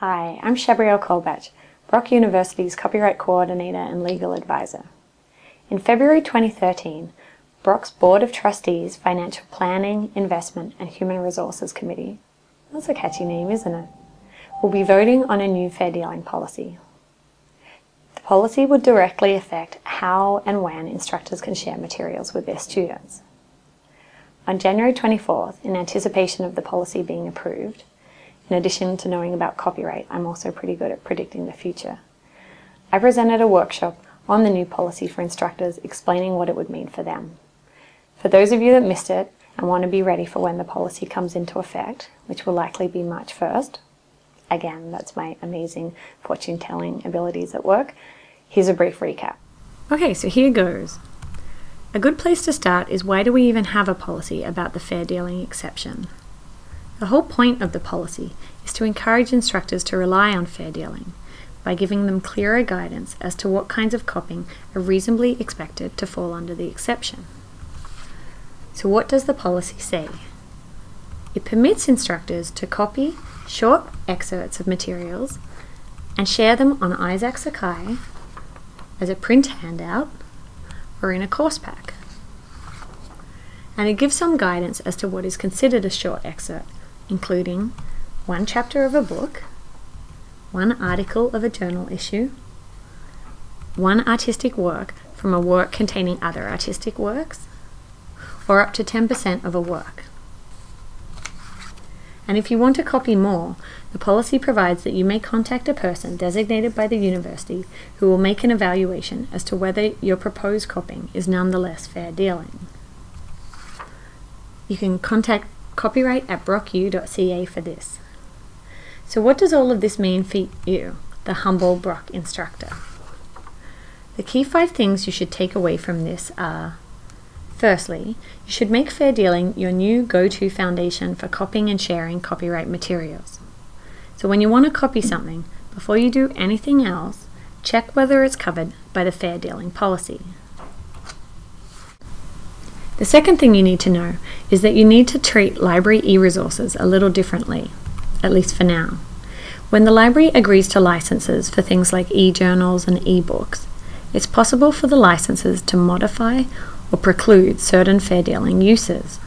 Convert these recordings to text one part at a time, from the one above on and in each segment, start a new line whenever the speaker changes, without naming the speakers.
Hi, I'm Shabrielle Colbatch, Brock University's Copyright Coordinator and Legal Advisor. In February 2013, Brock's Board of Trustees Financial Planning, Investment and Human Resources Committee, that's a catchy name, isn't it, will be voting on a new fair dealing policy. The policy would directly affect how and when instructors can share materials with their students. On January 24th, in anticipation of the policy being approved, in addition to knowing about copyright, I'm also pretty good at predicting the future. I presented a workshop on the new policy for instructors explaining what it would mean for them. For those of you that missed it and want to be ready for when the policy comes into effect, which will likely be March 1st, again, that's my amazing fortune telling abilities at work, here's a brief recap.
Okay, so here goes. A good place to start is why do we even have a policy about the fair dealing exception? The whole point of the policy is to encourage instructors to rely on fair dealing by giving them clearer guidance as to what kinds of copying are reasonably expected to fall under the exception. So what does the policy say? It permits instructors to copy short excerpts of materials and share them on Isaak Sakai as a print handout or in a course pack. And it gives some guidance as to what is considered a short excerpt including one chapter of a book, one article of a journal issue, one artistic work from a work containing other artistic works, or up to 10% of a work. And if you want to copy more, the policy provides that you may contact a person designated by the university who will make an evaluation as to whether your proposed copying is nonetheless fair dealing. You can contact copyright at brocku.ca for this. So what does all of this mean for you, the humble Brock instructor? The key five things you should take away from this are Firstly, you should make fair dealing your new go-to foundation for copying and sharing copyright materials. So when you want to copy something, before you do anything else, check whether it's covered by the fair dealing policy. The second thing you need to know is that you need to treat library e-resources a little differently, at least for now. When the library agrees to licenses for things like e-journals and e-books, it's possible for the licenses to modify or preclude certain fair dealing uses.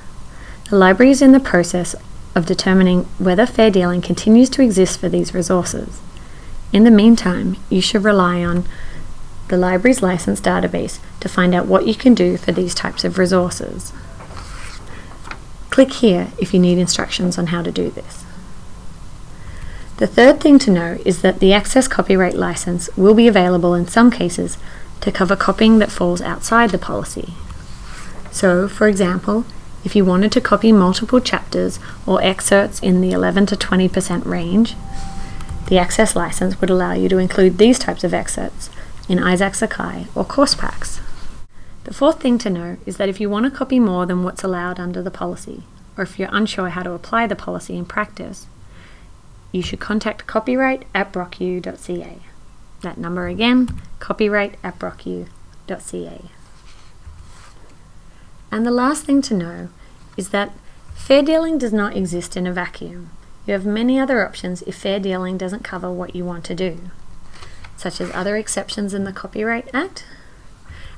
The library is in the process of determining whether fair dealing continues to exist for these resources. In the meantime, you should rely on the library's license database to find out what you can do for these types of resources. Click here if you need instructions on how to do this. The third thing to know is that the Access Copyright License will be available in some cases to cover copying that falls outside the policy. So, for example, if you wanted to copy multiple chapters or excerpts in the 11 to 20% range, the Access license would allow you to include these types of excerpts in Isaak Sakai or course packs. The fourth thing to know is that if you want to copy more than what's allowed under the policy, or if you're unsure how to apply the policy in practice, you should contact copyright at brocku.ca. That number again, copyright at brocku.ca. And the last thing to know is that fair dealing does not exist in a vacuum. You have many other options if fair dealing doesn't cover what you want to do such as other exceptions in the Copyright Act,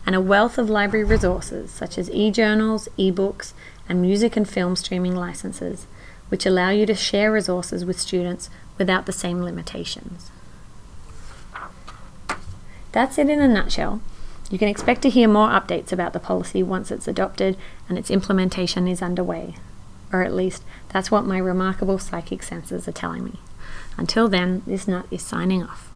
and a wealth of library resources such as e-journals, e-books, and music and film streaming licenses, which allow you to share resources with students without the same limitations. That's it in a nutshell. You can expect to hear more updates about the policy once it's adopted and its implementation is underway. Or at least, that's what my remarkable psychic senses are telling me. Until then, this nut is signing off.